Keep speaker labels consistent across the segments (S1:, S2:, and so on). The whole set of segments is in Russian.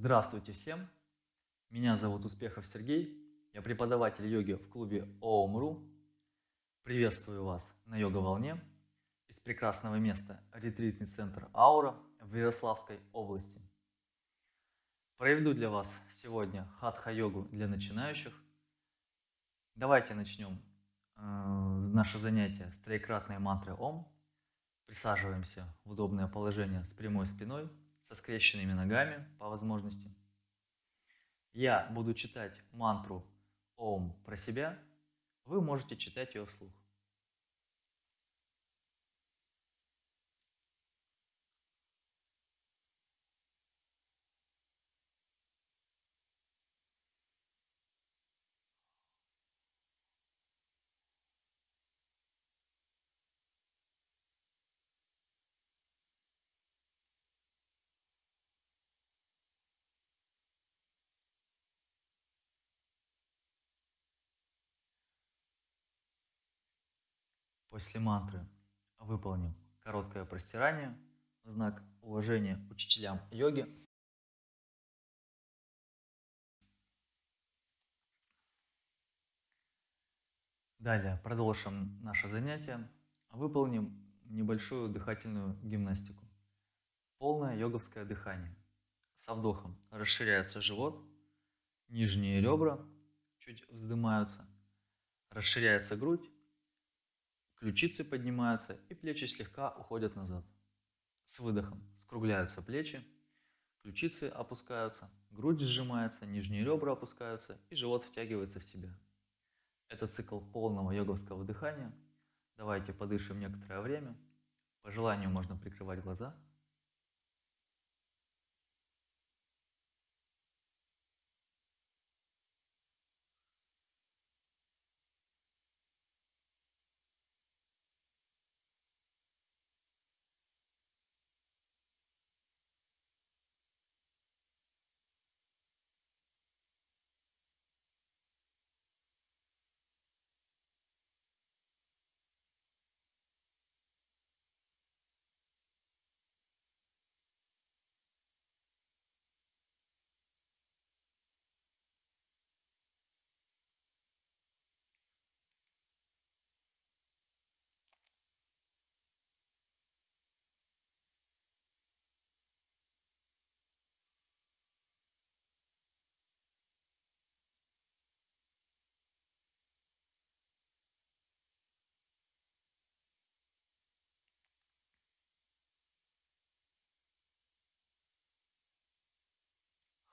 S1: Здравствуйте всем! Меня зовут Успехов Сергей, я преподаватель йоги в клубе ООМ.ру. Приветствую вас на йога-волне из прекрасного места ретритный центр Аура в Ярославской области. Проведу для вас сегодня хатха-йогу для начинающих. Давайте начнем э, наше занятие с троекратной мантры Ом. Присаживаемся в удобное положение с прямой спиной – со скрещенными ногами по возможности. Я буду читать мантру Ом про себя, вы можете читать ее вслух. После мантры выполним короткое простирание в знак уважения учителям йоги. Далее продолжим наше занятие. Выполним небольшую дыхательную гимнастику. Полное йоговское дыхание. Со вдохом расширяется живот, нижние ребра чуть вздымаются, расширяется грудь, Ключицы поднимаются и плечи слегка уходят назад. С выдохом скругляются плечи, ключицы опускаются, грудь сжимается, нижние ребра опускаются и живот втягивается в себя. Это цикл полного йоговского дыхания. Давайте подышим некоторое время. По желанию можно прикрывать глаза –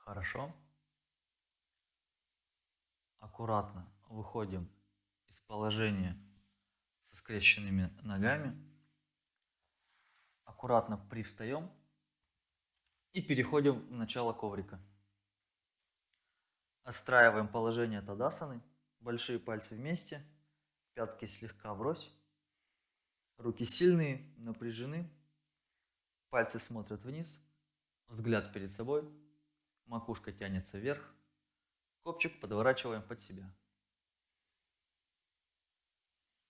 S1: Хорошо. Аккуратно выходим из положения со скрещенными ногами. Аккуратно привстаем и переходим в начало коврика. Отстраиваем положение Тадасаны. Большие пальцы вместе, пятки слегка врозь. Руки сильные, напряжены. Пальцы смотрят вниз. Взгляд перед собой макушка тянется вверх, копчик подворачиваем под себя.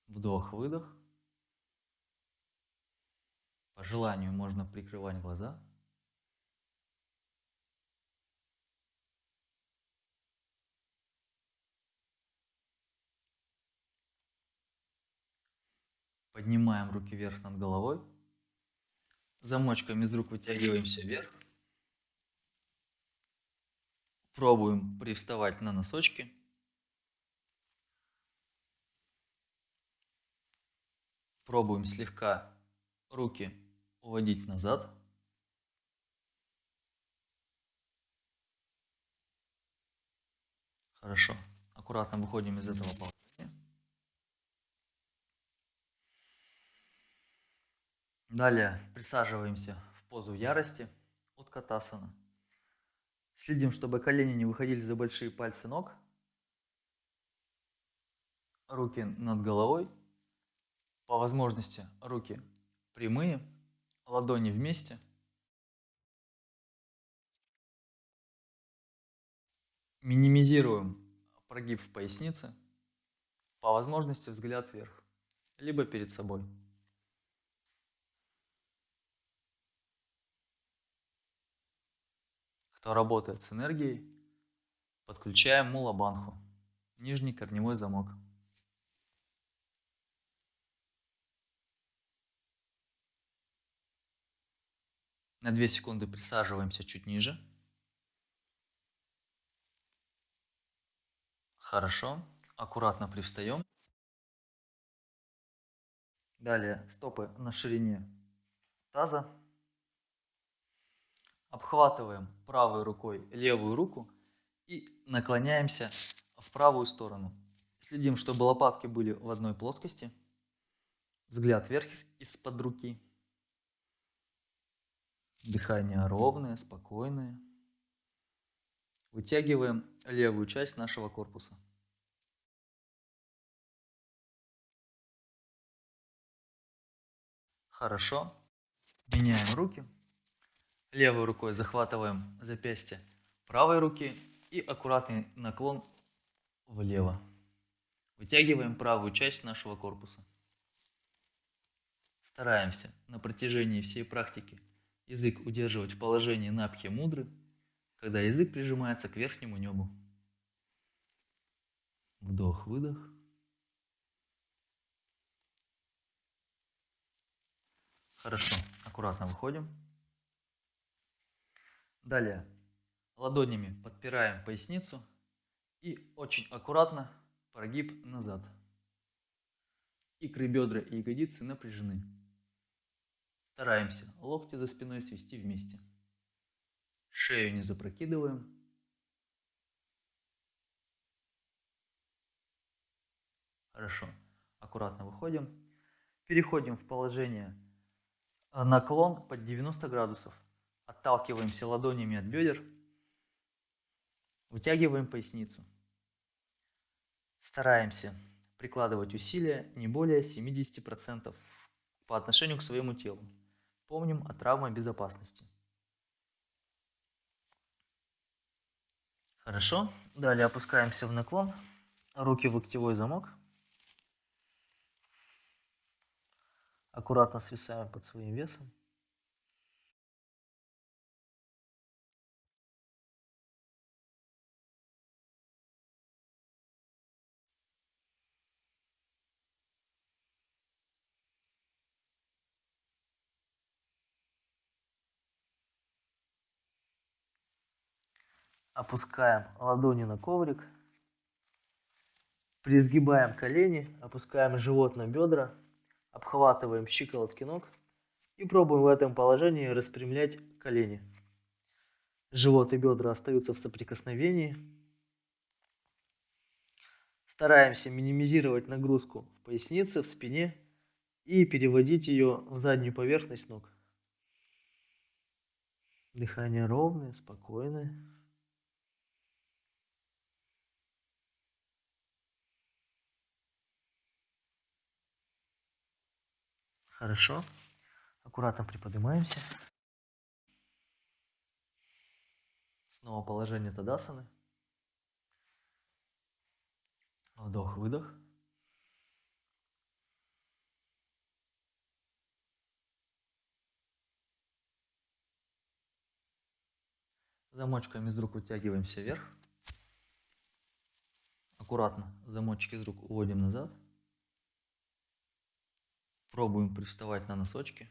S1: Вдох-выдох. По желанию можно прикрывать глаза. Поднимаем руки вверх над головой. Замочками из рук вытягиваемся вверх. Пробуем привставать на носочки. Пробуем слегка руки уводить назад. Хорошо. Аккуратно выходим из этого положения. Далее присаживаемся в позу ярости от катасана. Следим, чтобы колени не выходили за большие пальцы ног. Руки над головой. По возможности руки прямые, ладони вместе. Минимизируем прогиб в пояснице. По возможности взгляд вверх, либо перед собой. Кто работает с энергией, подключаем мулабанху, нижний корневой замок. На 2 секунды присаживаемся чуть ниже. Хорошо. Аккуратно привстаем. Далее стопы на ширине таза. Обхватываем правой рукой левую руку и наклоняемся в правую сторону. Следим, чтобы лопатки были в одной плоскости. Взгляд вверх из-под руки. Дыхание ровное, спокойное. Вытягиваем левую часть нашего корпуса. Хорошо. Меняем руки. Левой рукой захватываем запястье правой руки и аккуратный наклон влево. Вытягиваем правую часть нашего корпуса. Стараемся на протяжении всей практики язык удерживать в положении напхи мудры, когда язык прижимается к верхнему небу. Вдох-выдох. Хорошо, аккуратно выходим. Далее ладонями подпираем поясницу и очень аккуратно прогиб назад. Икры, бедра и ягодицы напряжены. Стараемся локти за спиной свести вместе. Шею не запрокидываем. Хорошо. Аккуратно выходим. Переходим в положение э, наклон под 90 градусов. Отталкиваемся ладонями от бедер. Вытягиваем поясницу. Стараемся прикладывать усилия не более 70% по отношению к своему телу. Помним о травме безопасности. Хорошо. Далее опускаемся в наклон. Руки в локтевой замок. Аккуратно свисаем под своим весом. Опускаем ладони на коврик. Призгибаем колени, опускаем живот на бедра, обхватываем щиколотки ног и пробуем в этом положении распрямлять колени. Живот и бедра остаются в соприкосновении. Стараемся минимизировать нагрузку в пояснице, в спине и переводить ее в заднюю поверхность ног. Дыхание ровное, спокойное. Хорошо. Аккуратно приподнимаемся. Снова положение Тадасаны. Вдох-выдох. Замочками из рук вытягиваемся вверх. Аккуратно замочки из рук уводим назад. Пробуем приставать на носочки.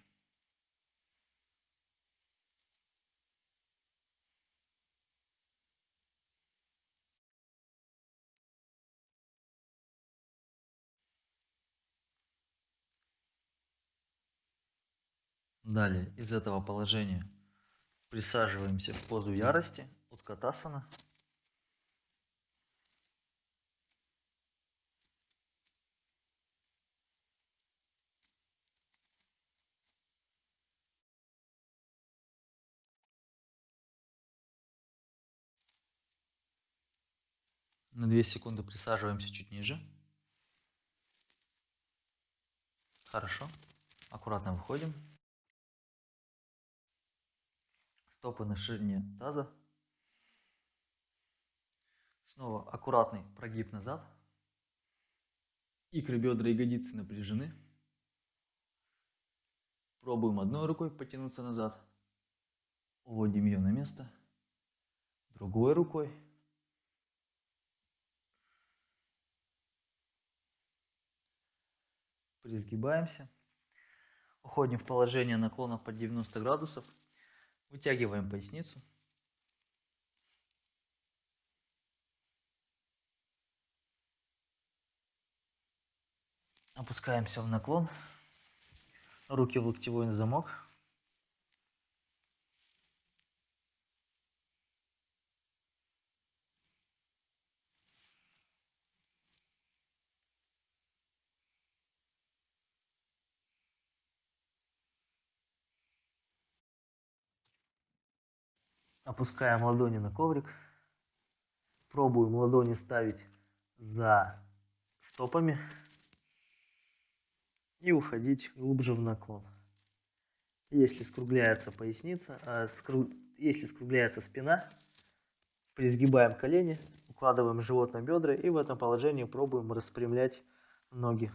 S1: Далее из этого положения присаживаемся в позу ярости, уткатасана. На 2 секунды присаживаемся чуть ниже. Хорошо. Аккуратно выходим. Стопы на ширине таза. Снова аккуратный прогиб назад. Икры, бедра, ягодицы напряжены. Пробуем одной рукой потянуться назад. Уводим ее на место. другой рукой. Призгибаемся. Уходим в положение наклона под 90 градусов. Вытягиваем поясницу. Опускаемся в наклон. Руки в локтевой замок. Опускаем ладони на коврик. Пробуем ладони ставить за стопами и уходить глубже в наклон. Если скругляется поясница, а, скру... если скругляется спина, призгибаем колени, укладываем живот на бедра и в этом положении пробуем распрямлять ноги.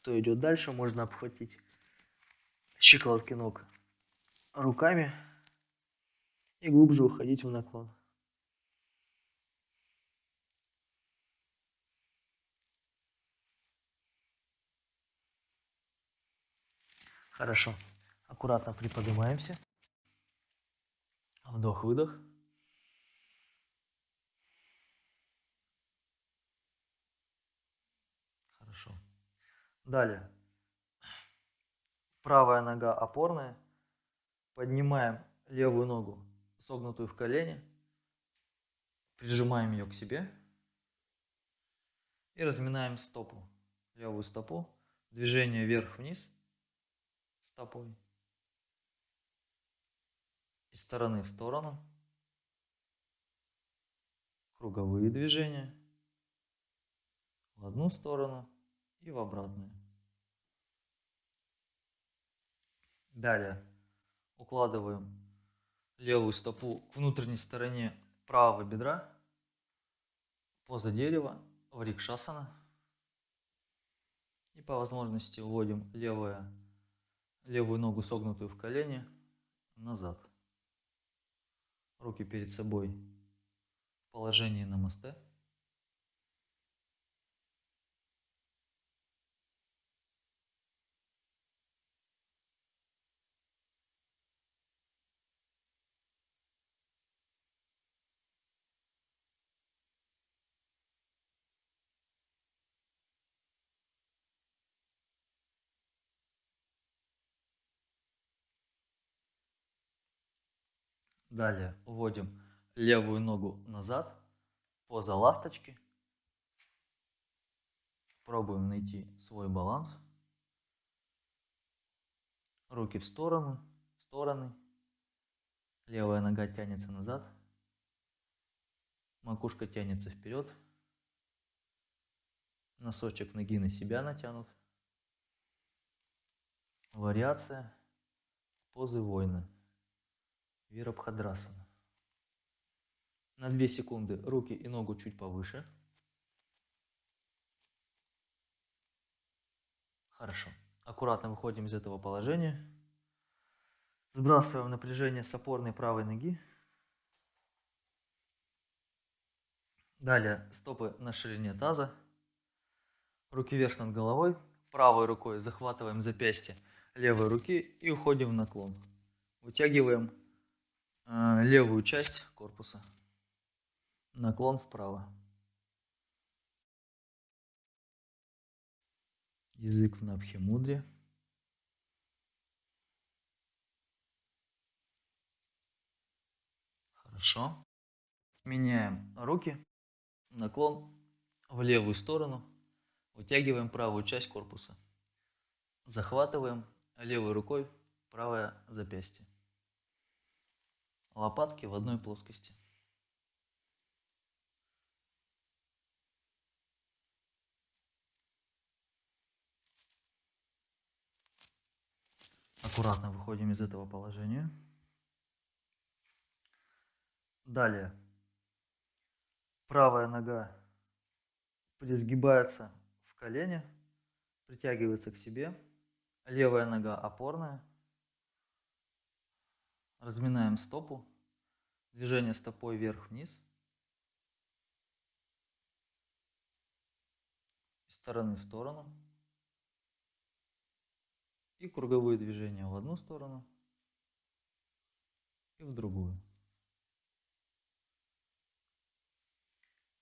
S1: Кто идет дальше, можно обхватить щиколотки ног руками и глубже уходить в наклон. Хорошо. Аккуратно приподнимаемся. Вдох-выдох. Хорошо. Далее. Правая нога опорная. Поднимаем левую ногу согнутую в колени, прижимаем ее к себе. И разминаем стопу, левую стопу, движение вверх-вниз стопой, из стороны в сторону, круговые движения. В одну сторону и в обратную. Далее укладываем левую стопу к внутренней стороне правого бедра, поза дерева, врикшасана. И по возможности уводим левое, левую ногу согнутую в колени назад. Руки перед собой в положении намасте. Далее уводим левую ногу назад, поза ласточки. Пробуем найти свой баланс. Руки в сторону, в стороны. Левая нога тянется назад. Макушка тянется вперед. Носочек ноги на себя натянут. Вариация позы воина. Вирабхадрасана. На 2 секунды руки и ногу чуть повыше. Хорошо. Аккуратно выходим из этого положения. Сбрасываем напряжение с опорной правой ноги. Далее стопы на ширине таза. Руки вверх над головой. Правой рукой захватываем запястье левой руки и уходим в наклон. Вытягиваем левую часть корпуса. Наклон вправо. Язык в Набхи-мудре. Хорошо. Меняем руки. Наклон в левую сторону. Вытягиваем правую часть корпуса. Захватываем левой рукой правое запястье лопатки в одной плоскости. Аккуратно выходим из этого положения. Далее. Правая нога призгибается в колене, притягивается к себе. Левая нога опорная. Разминаем стопу. Движение стопой вверх-вниз. Из стороны в сторону. И круговые движения в одну сторону и в другую.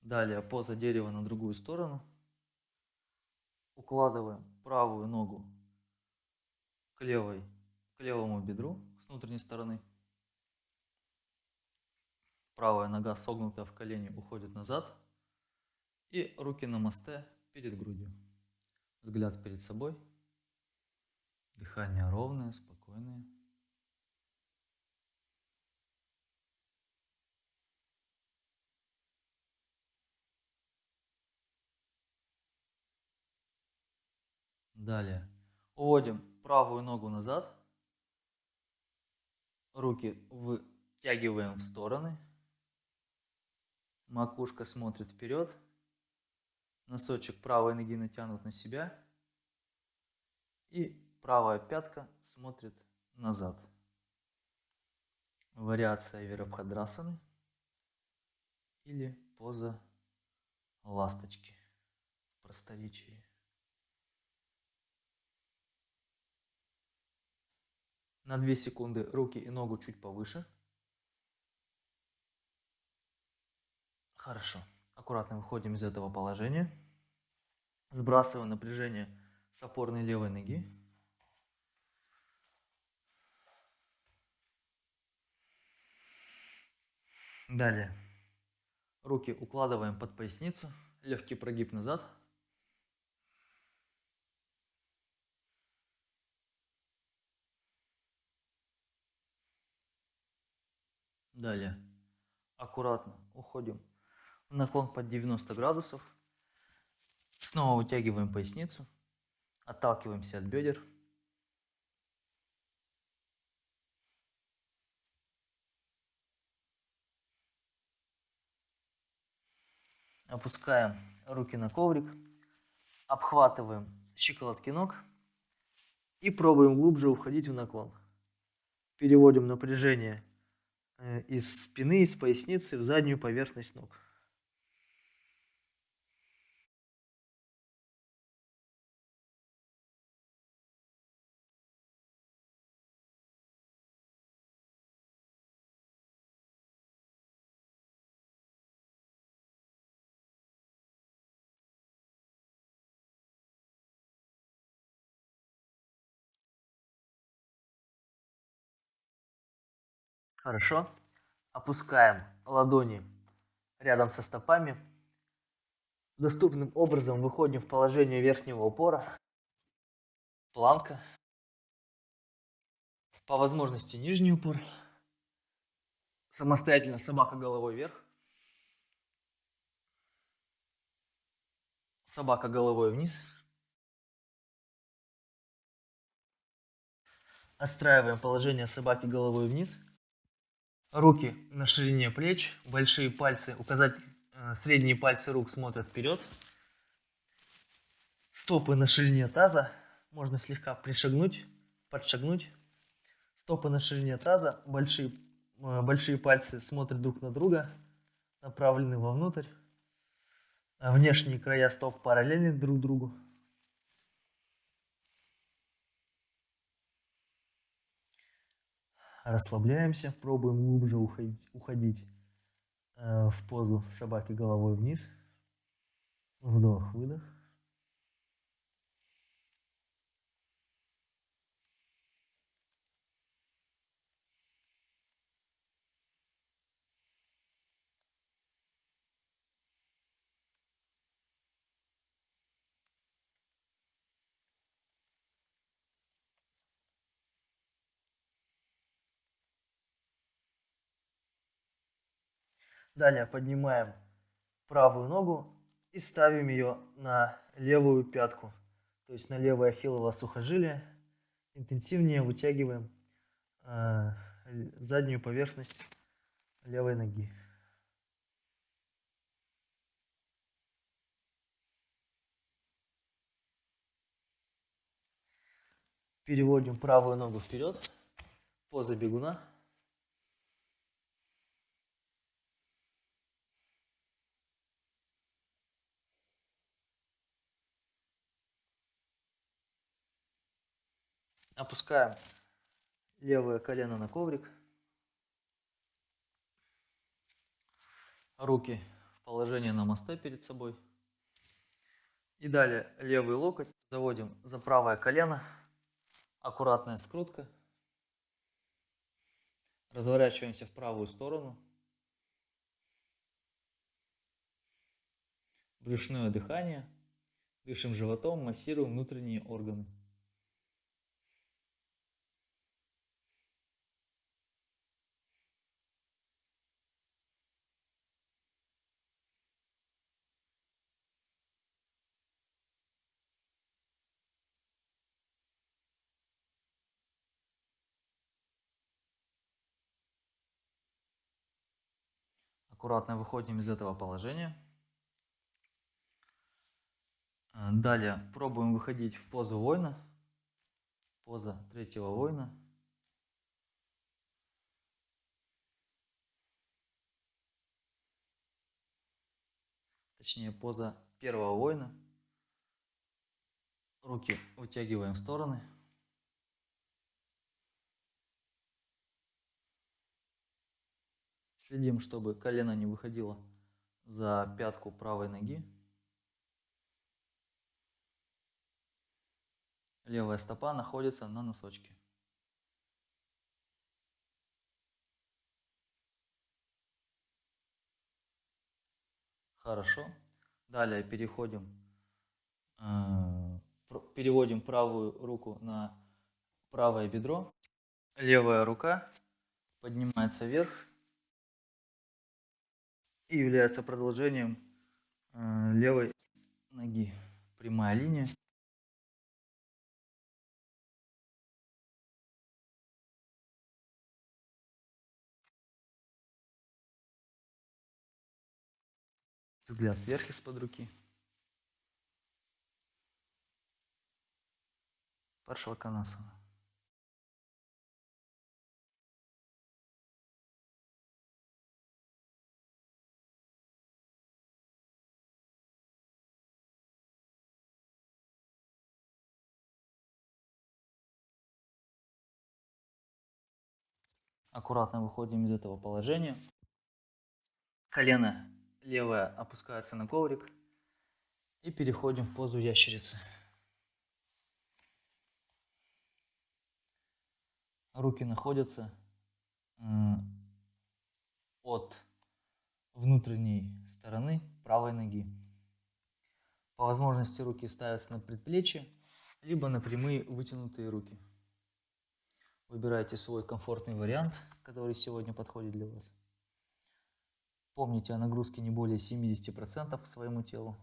S1: Далее поза дерева на другую сторону. Укладываем правую ногу к, левой, к левому бедру с внутренней стороны. Правая нога согнутая в колени уходит назад. И руки на мосте перед грудью. Взгляд перед собой. Дыхание ровное, спокойное. Далее. Уводим правую ногу назад. Руки вытягиваем в стороны. Макушка смотрит вперед. Носочек правой ноги натянут на себя. И правая пятка смотрит назад. Вариация Вирабхадрасаны или поза ласточки в просторечии. На 2 секунды руки и ногу чуть повыше. Хорошо. Аккуратно выходим из этого положения. Сбрасываем напряжение с опорной левой ноги. Далее. Руки укладываем под поясницу. Легкий прогиб назад. Далее. Аккуратно уходим наклон под 90 градусов. Снова вытягиваем поясницу. Отталкиваемся от бедер. Опускаем руки на коврик. Обхватываем щиколотки ног. И пробуем глубже уходить в наклон. Переводим напряжение Э, из спины, из поясницы в заднюю поверхность ног. Хорошо. Опускаем ладони рядом со стопами. Доступным образом выходим в положение верхнего упора. Планка. По возможности нижний упор. Самостоятельно собака головой вверх. Собака головой вниз. Отстраиваем положение собаки головой вниз. Руки на ширине плеч, большие пальцы, указать, э, средние пальцы рук смотрят вперед. Стопы на ширине таза, можно слегка пришагнуть, подшагнуть. Стопы на ширине таза, большие, э, большие пальцы смотрят друг на друга, направлены вовнутрь. Внешние края стоп параллельны друг другу. Расслабляемся, пробуем глубже уходить, уходить э, в позу собаки головой вниз. Вдох, выдох. Далее поднимаем правую ногу и ставим ее на левую пятку, то есть на левое ахиллово сухожилие. Интенсивнее вытягиваем э, заднюю поверхность левой ноги. Переводим правую ногу вперед. Поза бегуна. Опускаем левое колено на коврик. Руки в положение на моста перед собой. И далее левый локоть заводим за правое колено. Аккуратная скрутка. Разворачиваемся в правую сторону. Брюшное дыхание. Дышим животом, массируем внутренние органы. Аккуратно выходим из этого положения. Э, далее пробуем выходить в позу воина. Поза третьего воина. Точнее, поза первого воина. Руки вытягиваем в стороны. Следим, чтобы колено не выходило за пятку правой ноги. Левая стопа находится на носочке. Хорошо. Далее переходим, э, переводим правую руку на правое бедро. Левая рука поднимается вверх и является продолжением э, левой ноги. Прямая линия. Взгляд вверх из-под руки. Паршваканасана. Аккуратно выходим из этого положения. Колено левое опускается на коврик. И переходим в позу ящерицы. Руки находятся от внутренней стороны правой ноги. По возможности руки ставятся на предплечье, либо на прямые вытянутые руки. Выбирайте свой комфортный вариант, который сегодня подходит для вас. Помните о нагрузке не более 70% к своему телу.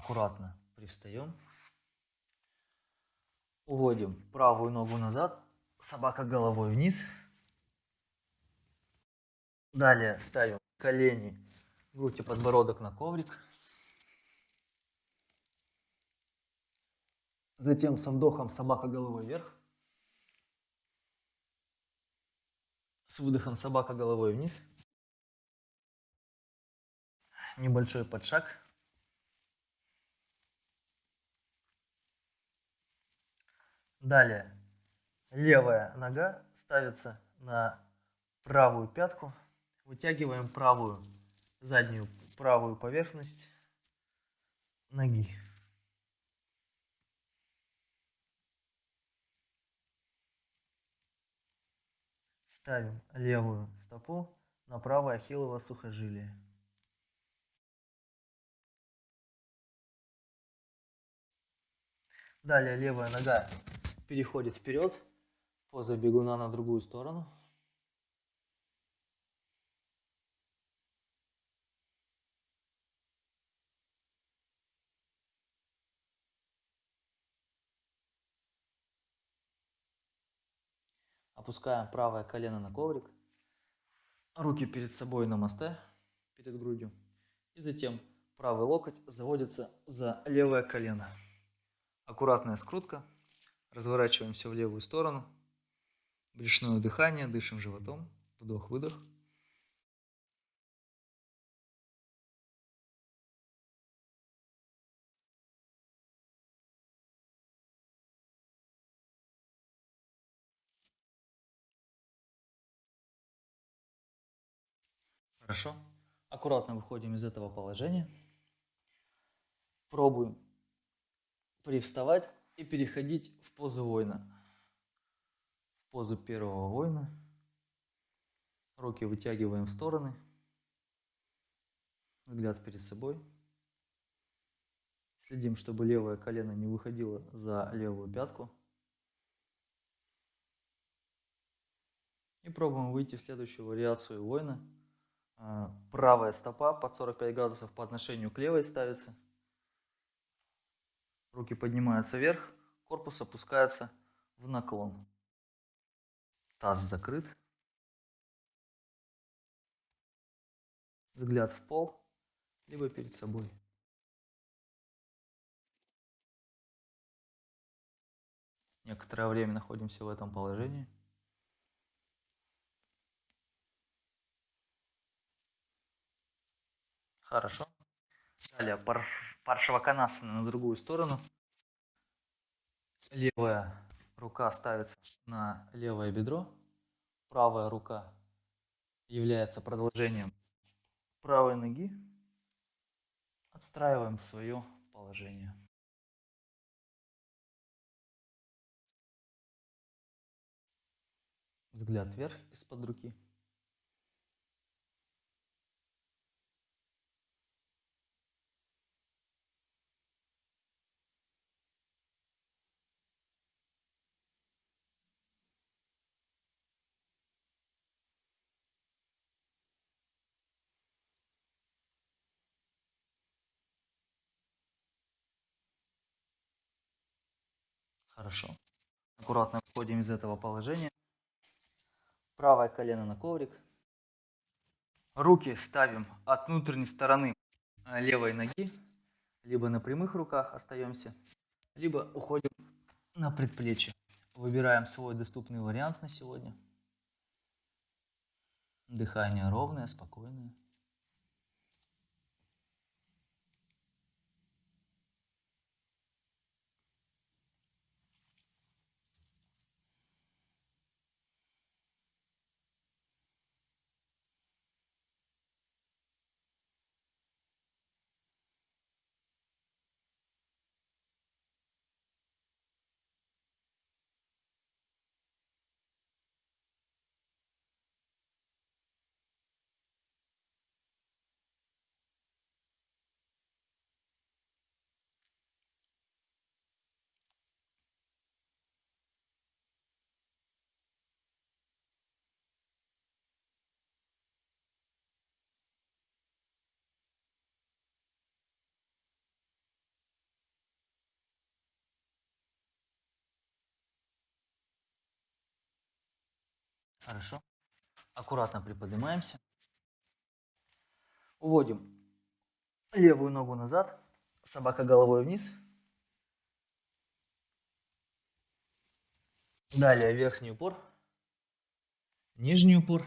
S1: Аккуратно привстаем. Уводим правую ногу назад, собака головой вниз. Далее ставим колени, грудь и подбородок на коврик. Затем со вдохом собака головой вверх. С выдохом собака головой вниз. Небольшой подшаг. Далее левая нога ставится на правую пятку. Вытягиваем правую заднюю правую поверхность ноги. Ставим левую стопу на правое ахиллово сухожилие. Далее левая нога переходит вперед, поза бегуна на другую сторону. Опускаем правое колено на коврик. Руки перед собой на мосте, перед грудью. И затем правый локоть заводится за левое колено. Аккуратная скрутка. Разворачиваемся в левую сторону. Брюшное дыхание, дышим животом. Вдох-выдох. Хорошо. Аккуратно выходим из этого положения. Пробуем привставать и переходить в позу воина. В позу первого воина. Руки вытягиваем в стороны. Взгляд перед собой. Следим, чтобы левое колено не выходило за левую пятку. И пробуем выйти в следующую вариацию воина. А, правая стопа под 45 градусов по отношению к левой ставится. Руки поднимаются вверх, корпус опускается в наклон. Таз закрыт. Взгляд в пол, либо перед собой. Некоторое время находимся в этом положении. Хорошо. Далее паршаваканасана на другую сторону. Левая рука ставится на левое бедро. Правая рука является продолжением правой ноги. Отстраиваем свое положение. Взгляд вверх из-под руки. Хорошо. Аккуратно выходим из этого положения. Правое колено на коврик. Руки ставим от внутренней стороны э, левой ноги. Либо на прямых руках остаемся, либо уходим на предплечье. Выбираем свой доступный вариант на сегодня. Дыхание ровное, спокойное. Хорошо. Аккуратно приподнимаемся. Уводим левую ногу назад, собака головой вниз. Далее верхний упор, нижний упор.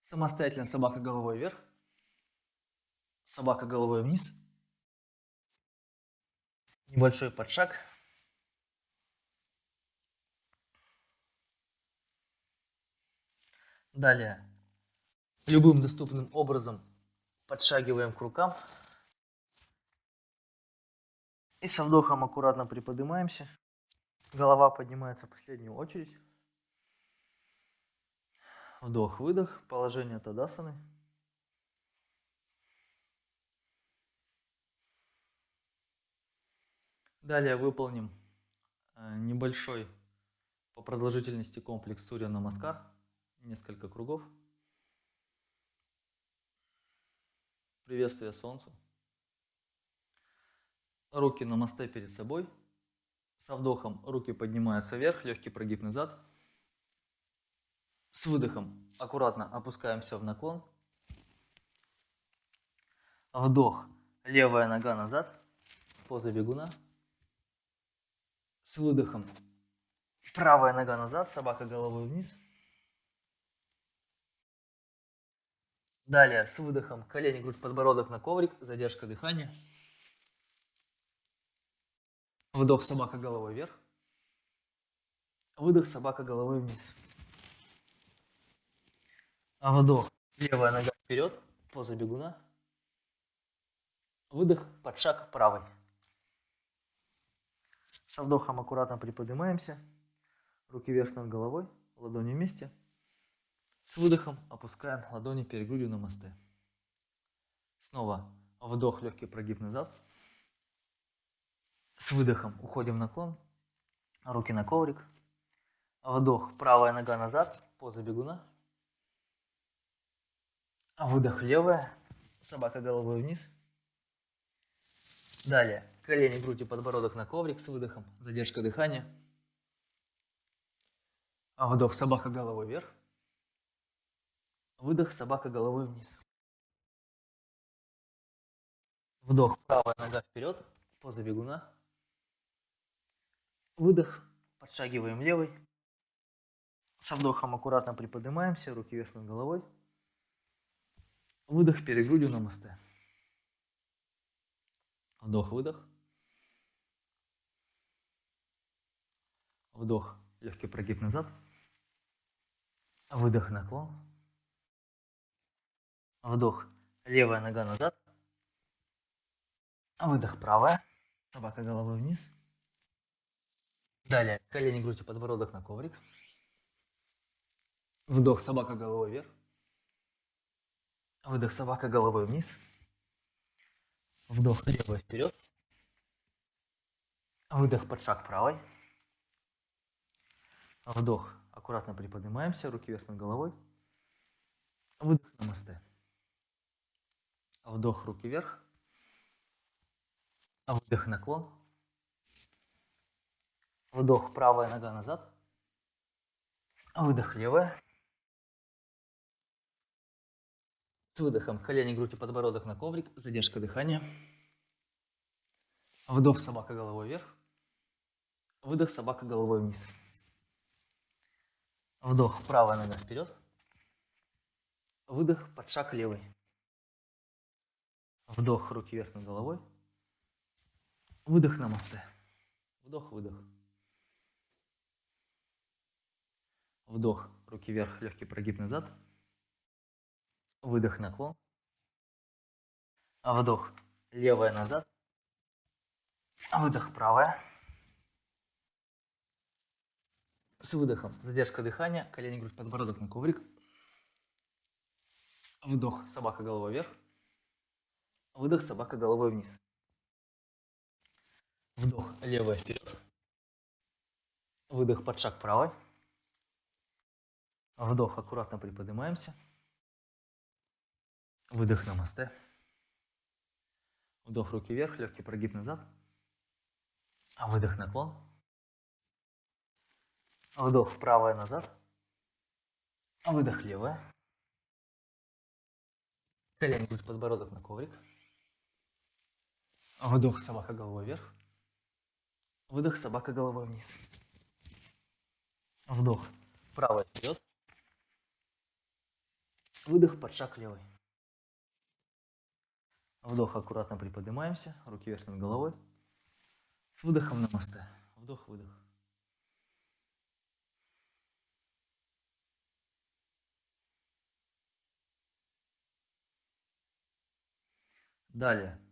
S1: Самостоятельно собака головой вверх, собака головой вниз. Небольшой подшаг. Далее, любым доступным образом подшагиваем к рукам. И со вдохом аккуратно приподнимаемся. Голова поднимается в последнюю очередь. Вдох-выдох, положение Тадасаны. Далее выполним небольшой по продолжительности комплекс Сурья Намаскар, несколько кругов. Приветствие Солнцу. Руки на мосте перед собой. Со вдохом руки поднимаются вверх, легкий прогиб назад. С выдохом аккуратно опускаемся в наклон. Вдох, левая нога назад, поза бегуна. С выдохом правая нога назад, собака головой вниз. Далее с выдохом колени, грудь, подбородок на коврик, задержка дыхания. Вдох собака головой вверх. Выдох собака головой вниз. А вдох левая нога вперед, поза бегуна. Выдох под шаг правой. Со вдохом аккуратно приподнимаемся. Руки вверх над головой, ладони вместе. С выдохом опускаем ладони перед грудью на мосты. Снова вдох, легкий прогиб назад. С выдохом уходим в наклон. Руки на коврик. Вдох, правая нога назад, поза бегуна. Выдох, левая, собака головой вниз. Далее, колени, грудь и подбородок на коврик с выдохом, задержка дыхания. Вдох, собака головой вверх. Выдох, собака головой вниз. Вдох, правая нога вперед, поза бегуна. Выдох, подшагиваем левой. Со вдохом аккуратно приподнимаемся, руки вверх над головой. Выдох перед грудью на мосте. Вдох, выдох. Вдох, легкий прогиб назад. Выдох, наклон. Вдох, левая нога назад. Выдох, правая. Собака головой вниз. Далее, колени, грудь и подбородок на коврик. Вдох, собака головой вверх. Выдох, собака головой вниз. Вдох, левой вперед. Выдох под шаг правой. Вдох, аккуратно приподнимаемся, руки вверх над головой. Выдох на мосты. Вдох, руки вверх. Выдох, наклон. Вдох, правая нога назад. Выдох, левая. С выдохом колени, грудь и подбородок на коврик. Задержка дыхания. Вдох, собака головой вверх. Выдох, собака головой вниз. Вдох, правая нога вперед. Выдох, под шаг левый. Вдох, руки вверх над головой. Выдох на мосты. Вдох, выдох. Вдох, руки вверх, легкий прогиб назад. Выдох, наклон. Вдох, левая назад. Выдох, правая. С выдохом задержка дыхания, колени, грудь, подбородок на коврик. Вдох, собака головой вверх. Выдох, собака головой вниз. Вдох, левая вперед. Выдох под шаг правой. Вдох, аккуратно приподнимаемся. Выдох на мосте. Вдох, руки вверх, легкий прогиб назад. Выдох, наклон. Вдох, правая назад. Выдох, левая. Колени, грудь, подбородок на коврик. Вдох, собака головой вверх. Выдох, собака головой вниз. Вдох, правая вперед. Выдох, под шаг левый. Вдох, аккуратно приподнимаемся, руки вверх над головой. С выдохом на мосте. Вдох, выдох. Далее.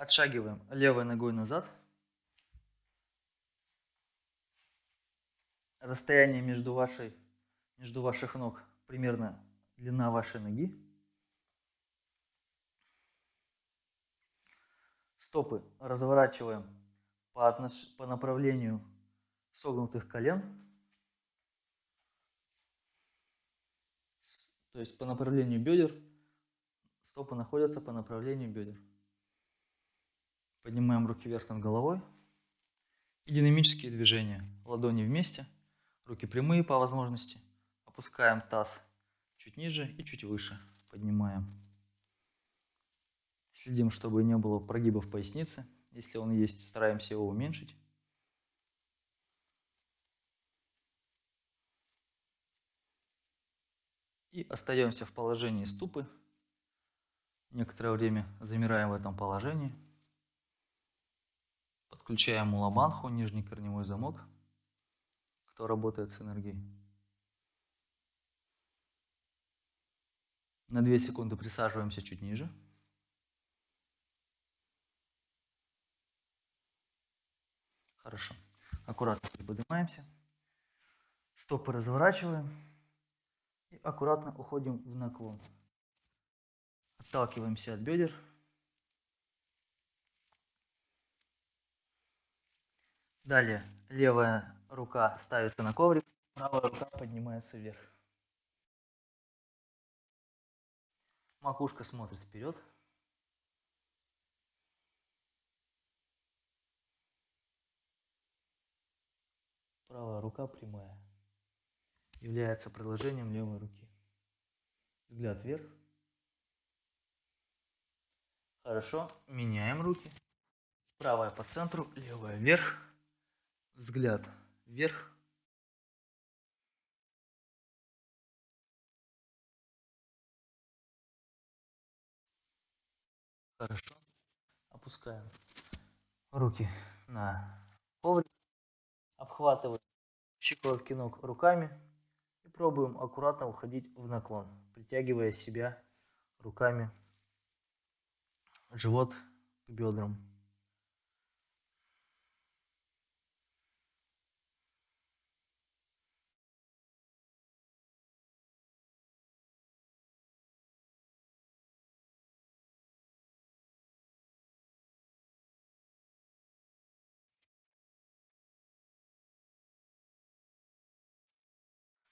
S1: Отшагиваем левой ногой назад. Расстояние между, вашей, между ваших ног примерно длина вашей ноги. Стопы разворачиваем по, отнош... по направлению согнутых колен. То есть по направлению бедер. Стопы находятся по направлению бедер. Поднимаем руки вверх над головой. И динамические движения. Ладони вместе, руки прямые по возможности. Опускаем таз чуть ниже и чуть выше. Поднимаем. Следим, чтобы не было прогибов поясницы. Если он есть, стараемся его уменьшить. И остаемся в положении ступы. Некоторое время замираем в этом положении. Подключаем мулабанху, нижний корневой замок, кто работает с энергией. На 2 секунды присаживаемся чуть ниже. Хорошо. Аккуратно приподнимаемся. Стопы разворачиваем. И аккуратно уходим в наклон. Отталкиваемся от бедер. Далее левая рука ставится на коврик, правая рука поднимается вверх. Макушка смотрит вперед. Правая рука прямая. Является продолжением левой руки. Взгляд вверх. Хорошо. Меняем руки. Правая по центру, левая вверх. Взгляд вверх. Хорошо. Опускаем руки на коврик. Обхватываем щиколотки ног руками. И пробуем аккуратно уходить в наклон, притягивая себя руками живот к бедрам.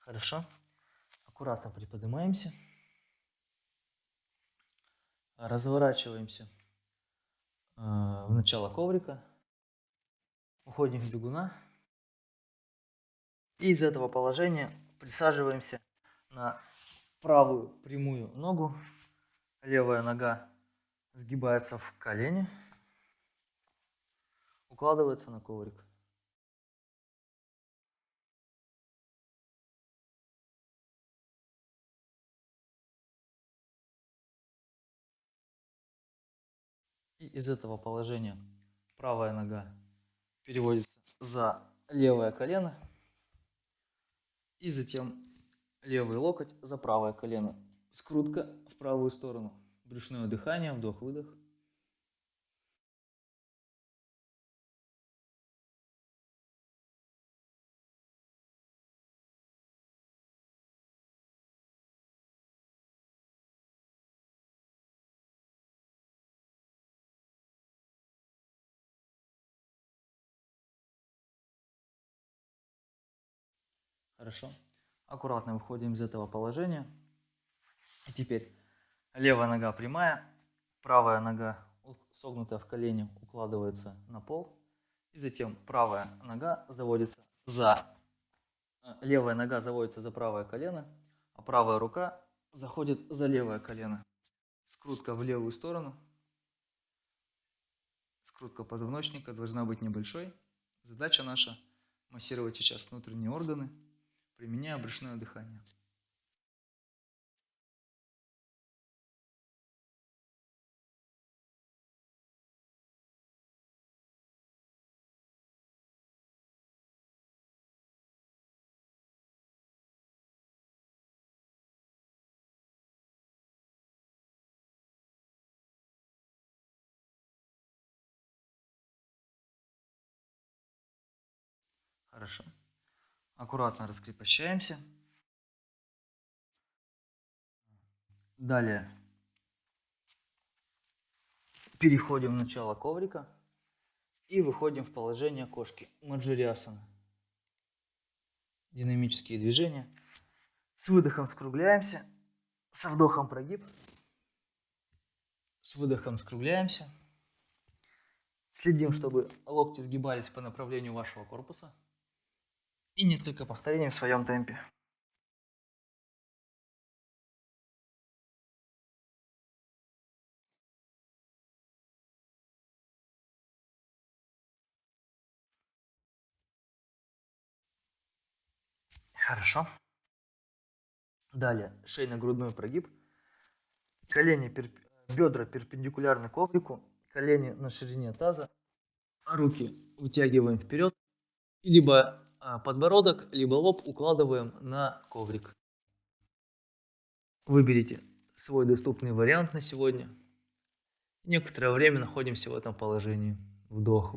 S1: Хорошо. Аккуратно приподнимаемся. Разворачиваемся э, в начало коврика. Уходим в бегуна. И из этого положения присаживаемся на правую прямую ногу. Левая нога сгибается в колени. Укладывается на коврик. И из этого положения правая нога переводится за левое колено. И затем левый локоть за правое колено. Скрутка в правую сторону. Брюшное дыхание, вдох-выдох. Хорошо. Аккуратно выходим из этого положения. И теперь левая нога прямая, правая нога согнутая в колени укладывается на пол. И затем правая нога заводится за... э, Левая нога заводится за правое колено, а правая рука заходит за левое колено. Скрутка в левую сторону. Скрутка позвоночника должна быть небольшой. Задача наша массировать сейчас внутренние органы, применяя брюшное дыхание. Хорошо. Аккуратно раскрепощаемся. Далее переходим в начало коврика и выходим в положение кошки. Маджуриасана. динамические движения. С выдохом скругляемся, со вдохом прогиб. С выдохом скругляемся. Следим, чтобы локти сгибались по направлению вашего корпуса. И несколько повторений в своем темпе. Хорошо. Далее шейно-грудной прогиб. Колени, перп... бедра перпендикулярны коврику, колени на ширине таза, руки вытягиваем вперед, либо подбородок, либо лоб укладываем на коврик. Выберите свой доступный вариант на сегодня. Некоторое время находимся в этом положении. Вдох,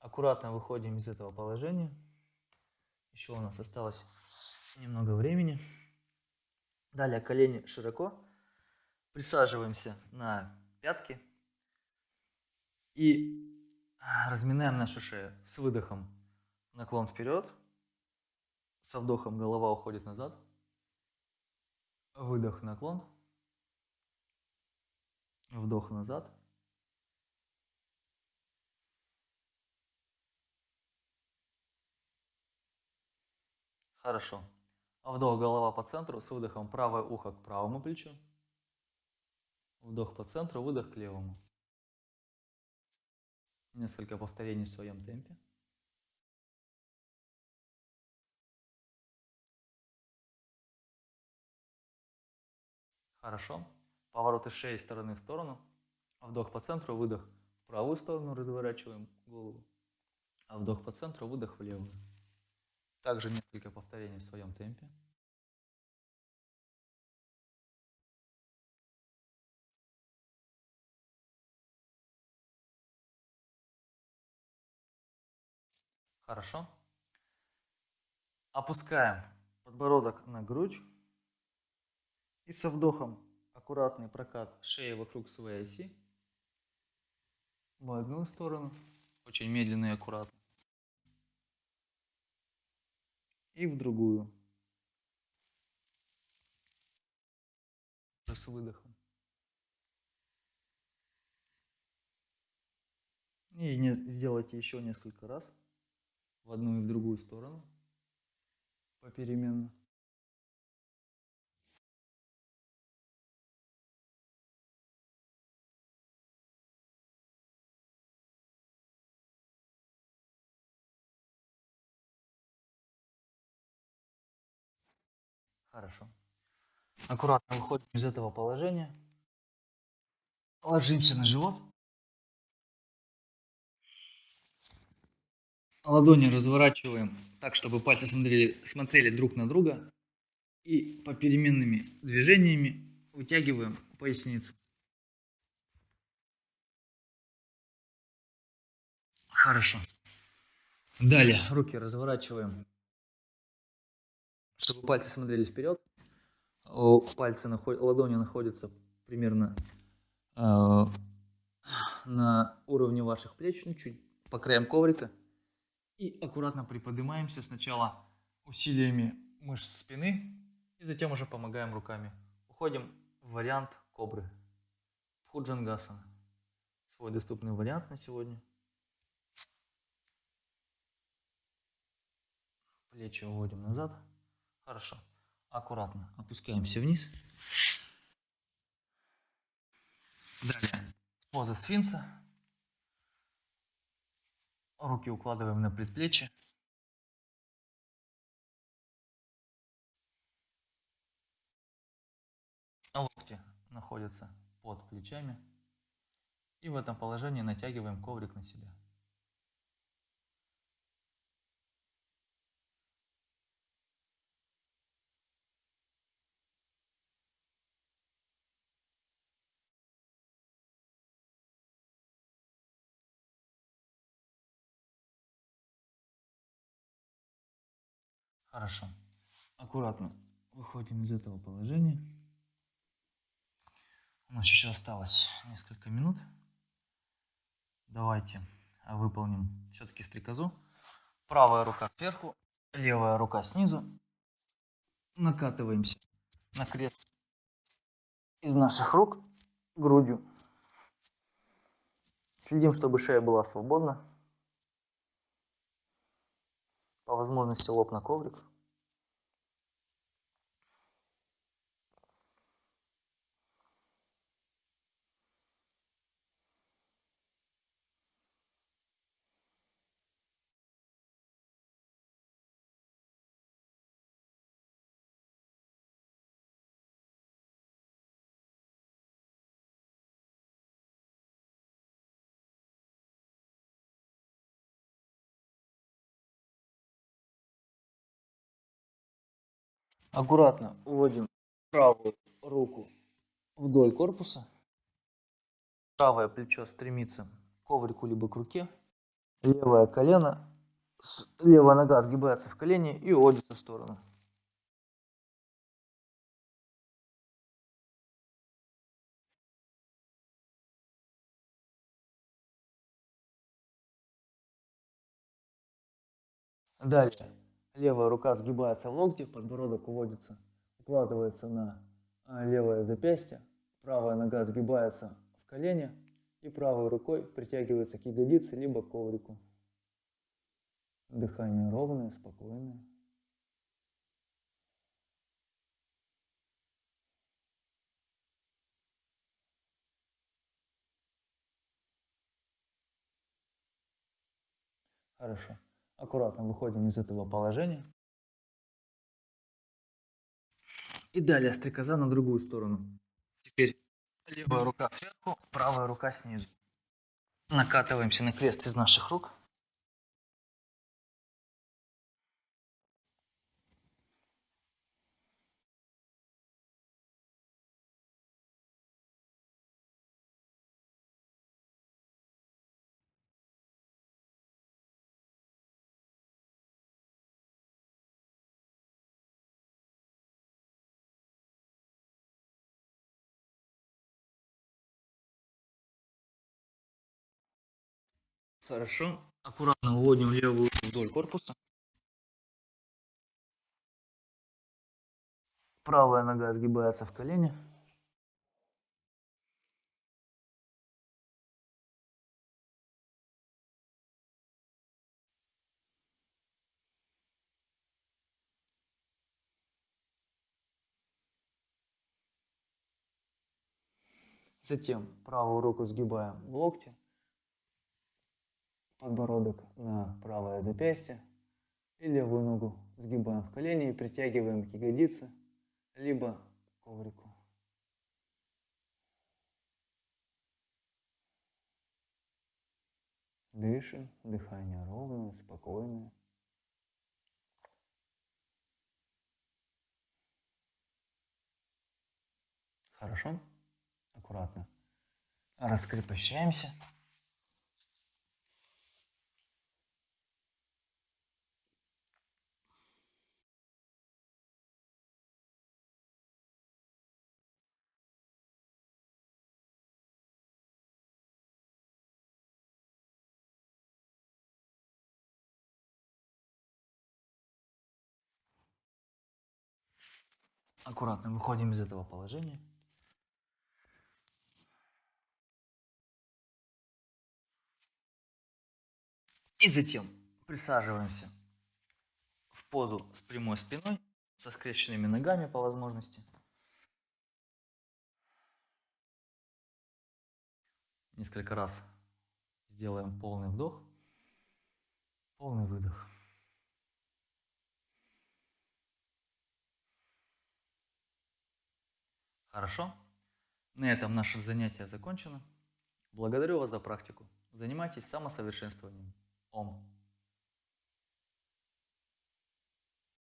S1: Аккуратно выходим из этого положения. Еще у нас осталось немного времени. Далее колени широко. Присаживаемся на пятки. И разминаем нашу шею с выдохом. Наклон вперед. Со вдохом голова уходит назад. Выдох, наклон. Вдох назад. Хорошо. Вдох, голова по центру, с выдохом правое ухо к правому плечу. Вдох по центру, выдох к левому. Несколько повторений в своем темпе. Хорошо. Повороты шеи стороны в сторону. Вдох по центру, выдох в правую сторону, разворачиваем голову. А вдох по центру, выдох в левую. Также несколько повторений в своем темпе. Хорошо. Опускаем подбородок на грудь. И со вдохом аккуратный прокат шеи вокруг своей оси. В одну сторону. Очень медленно и аккуратно. И в другую. С выдохом. И не, сделайте еще несколько раз в одну и в другую сторону попеременно. Хорошо. Аккуратно выходим из этого положения. Ложимся на живот. Ладони разворачиваем так, чтобы пальцы смотрели, смотрели друг на друга. И по переменными движениями вытягиваем поясницу. Хорошо. Далее руки разворачиваем чтобы пальцы смотрели вперед. Пальцы, ладони находятся примерно э, на уровне ваших плеч, ну, чуть по краям коврика. И аккуратно приподнимаемся сначала усилиями мышц спины, и затем уже помогаем руками. Уходим в вариант кобры. Худжангасана. Свой доступный вариант на сегодня. Плечи уводим назад. Хорошо. Аккуратно опускаемся вниз. Далее. Поза сфинкса. Руки укладываем на предплечье. Локти находятся под плечами. И в этом положении натягиваем коврик на себя. Хорошо. Аккуратно выходим из этого положения. У нас еще осталось несколько минут. Давайте выполним все-таки стрекозу. Правая рука сверху, левая рука снизу. Накатываемся на крест из наших рук грудью. Следим, чтобы шея была свободна. По возможности лоб на коврик. Аккуратно уводим правую руку вдоль корпуса. Правое плечо стремится к коврику либо к руке. Левое колено, левая нога сгибается в колени и уводится в сторону. Далее Левая рука сгибается в локте, подбородок уводится, укладывается на а, левое запястье, правая нога сгибается в колени и правой рукой притягивается к ягодице либо к коврику. Дыхание ровное, спокойное. Хорошо. Аккуратно выходим из этого положения. И далее стрекоза на другую сторону. Теперь левая рука сверху, правая рука снизу. Накатываемся на крест из наших рук. Хорошо. Аккуратно выводим левую вдоль корпуса. Правая нога сгибается в колени. Затем правую руку сгибаем в локте подбородок на правое запястье и левую ногу сгибаем в колени и притягиваем к ягодице, либо к коврику. Дышим, дыхание ровное, спокойное. Хорошо? Аккуратно. Раскрепощаемся. Аккуратно выходим из этого положения. И затем присаживаемся в позу с прямой спиной, со скрещенными ногами по возможности. Несколько раз сделаем полный вдох, полный выдох. Хорошо? На этом наше занятие закончено. Благодарю вас за практику. Занимайтесь самосовершенствованием. Ом.